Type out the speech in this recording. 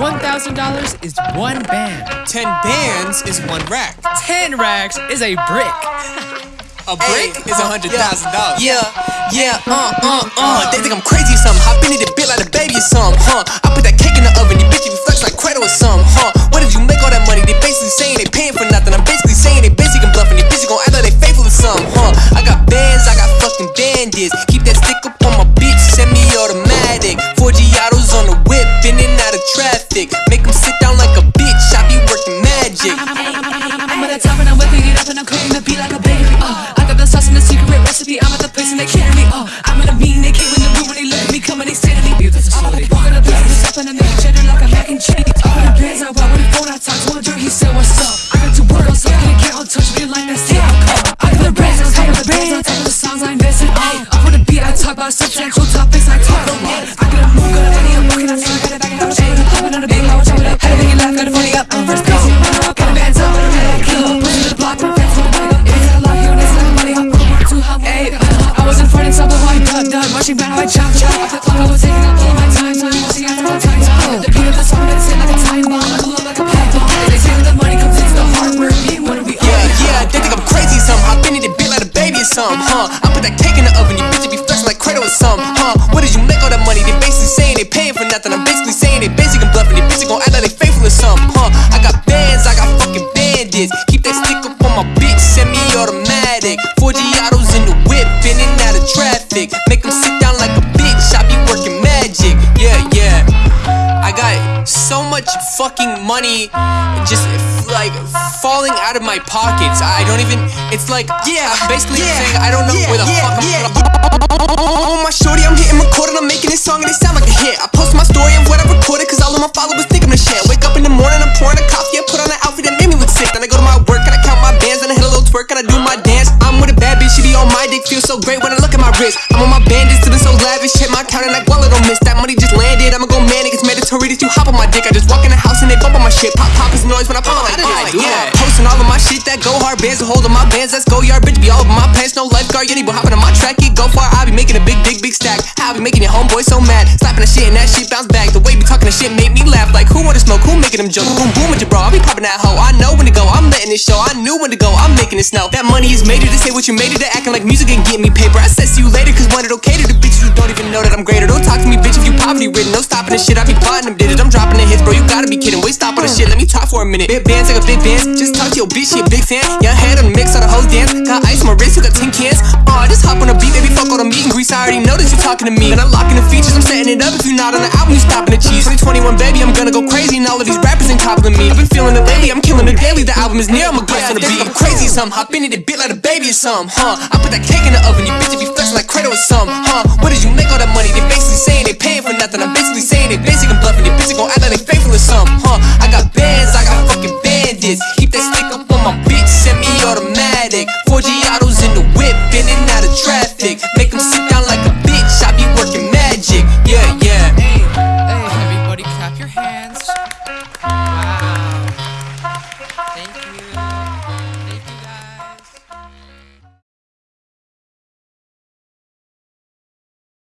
$1,000 is one band. Ten bands is one rack. 10 racks is a brick. A brick is a hundred thousand dollars. Yeah, yeah, uh, uh, uh. They think I'm crazy or something. Hop into the bit like a baby or something, I'm in a mean, they came in the room when they look at me coming, they staring at me. I'm at the walk of the business up and I'm making watching back I chop chop. Clock, I was taking up all my time, time, watching after my time. The beat of the song that's hit like a time bomb, blew up like a pipe bomb. They say that the money comes in, the hard work, me wanna be Yeah, yeah, they think I'm crazy or something. Hop into the bit like a baby or something, huh? I put that cake in the oven, you bitch be flexing like cradle or something, huh? What did you make all that money? They basically saying they paying for nothing. I'm basically saying they basically bluffing. They basically gon' act like they faithful or something, huh? I got bands, I got fucking bandits. Keep that stick up on my bitch, semi-automatic. Four Giottos in the whip, in and out of traffic. So much fucking money just like falling out of my pockets. I don't even. It's like yeah, I'm basically saying I don't know where the fuck I'm Oh my shorty, I'm hitting record and I'm making this song and it sound like a hit. I post my story of what I recorded cause all of my followers think I'm the shit. Wake up in the morning, I'm pouring a coffee, I put on an outfit that made me look sick. Then I go to my work and I count my bands and I hit a little twerk and I do my dance. I'm with a bad bitch, she be on my dick, feels so great when I look at my wrist. I'm on my bandits, living so lavish, when I pop on like, oh, yeah. Posting all of my shit that go hard, bands hold on my bands, let's go yard, bitch be all over my pants, no lifeguard, yeah, but hopping on my track, it go far, I be making a big dick, big stack. I be making your homeboy so mad, slapping the shit and that shit bounce back. The way we talking the shit made me laugh, like who wanna smoke, who making them jokes, boom boom with your bro, I be popping that hoe, I know when to go, I'm letting it show, I knew when to go, I'm making it snow. That money is made to say what you made it, to acting like music and get me paper. I said see you later, cause when it okay to the bitches who don't even know that I'm greater. Don't talk to me, bitch, if you poverty ridden, no stopping the shit, I be plotting them digits, I'm dropping the hits, bro, you gotta be kidding, wait, stop for a minute. Big bands like a big bands, just talk to your bitch, she a big fan. Young head on the mix, on the whole dance, got ice on my wrist, you got 10 cans. Aw, just hop on the beat, baby, fuck all the meat and grease, I already know that you talking to me. And I'm locking the features, I'm setting it up, if you not on the album, you stopping the cheese. 2021, baby, I'm gonna go crazy, and all of these rappers ain't copping me. I've been feeling it lately, I'm killing it daily, the album is near, I'm a glass on the beat. I'm crazy or something, hop into the bit like a baby or something, huh? I put that cake in the oven, you bitch, be flexing like cradle or something, huh? What did you make all that money? They basically saying they paying for nothing, I'm basically saying they basically bluffing, they basically gon' act like they keep that stick up on my bitch, semi-automatic.